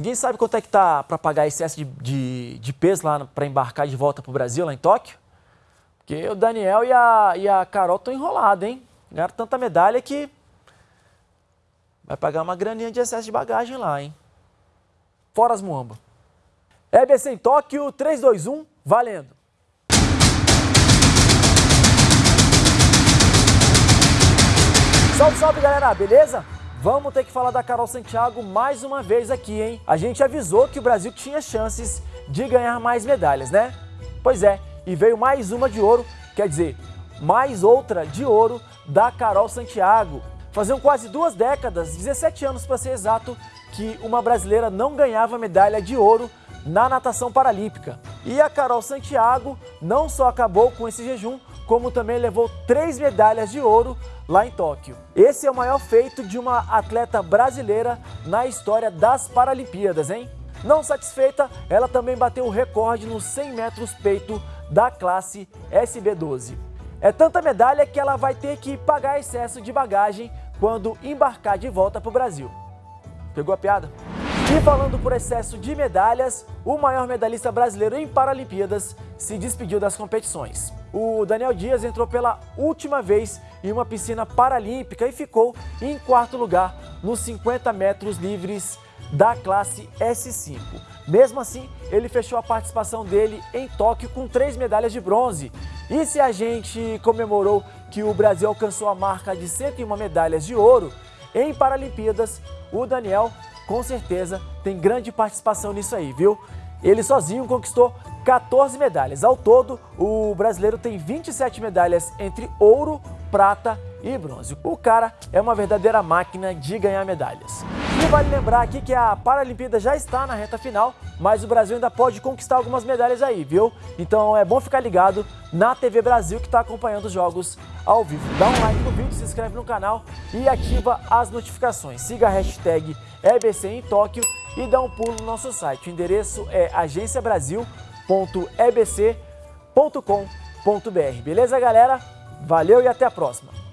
Ninguém sabe quanto é que tá para pagar excesso de, de, de peso lá para embarcar de volta para o Brasil, lá em Tóquio? Porque o Daniel e a, e a Carol estão enrolados, hein? Ganharam tanta medalha que vai pagar uma graninha de excesso de bagagem lá, hein? Fora as muamba. EBC em Tóquio, 3, 2, 1, valendo! Salve, salve galera, beleza? Vamos ter que falar da Carol Santiago mais uma vez aqui, hein? A gente avisou que o Brasil tinha chances de ganhar mais medalhas, né? Pois é, e veio mais uma de ouro, quer dizer, mais outra de ouro da Carol Santiago. Faziam quase duas décadas, 17 anos para ser exato, que uma brasileira não ganhava medalha de ouro na natação paralímpica. E a Carol Santiago não só acabou com esse jejum, como também levou três medalhas de ouro lá em Tóquio. Esse é o maior feito de uma atleta brasileira na história das Paralimpíadas, hein? Não satisfeita, ela também bateu o recorde nos 100 metros peito da classe SB12. É tanta medalha que ela vai ter que pagar excesso de bagagem quando embarcar de volta para o Brasil. Pegou a piada? E falando por excesso de medalhas, o maior medalhista brasileiro em Paralimpíadas se despediu das competições. O Daniel Dias entrou pela última vez em uma piscina paralímpica e ficou em quarto lugar nos 50 metros livres da classe S5. Mesmo assim, ele fechou a participação dele em Tóquio com três medalhas de bronze. E se a gente comemorou que o Brasil alcançou a marca de 101 medalhas de ouro, em Paralimpíadas, o Daniel com certeza tem grande participação nisso aí, viu? Ele sozinho conquistou 14 medalhas. Ao todo, o brasileiro tem 27 medalhas entre ouro, prata e bronze. O cara é uma verdadeira máquina de ganhar medalhas. E vale lembrar aqui que a Paralimpíada já está na reta final, mas o Brasil ainda pode conquistar algumas medalhas aí, viu? Então é bom ficar ligado na TV Brasil que está acompanhando os jogos ao vivo. Dá um like no vídeo, se inscreve no canal e ativa as notificações. Siga a hashtag EBC em Tóquio e dá um pulo no nosso site. O endereço é agenciabrasil.ebc.com.br. Beleza, galera? Valeu e até a próxima!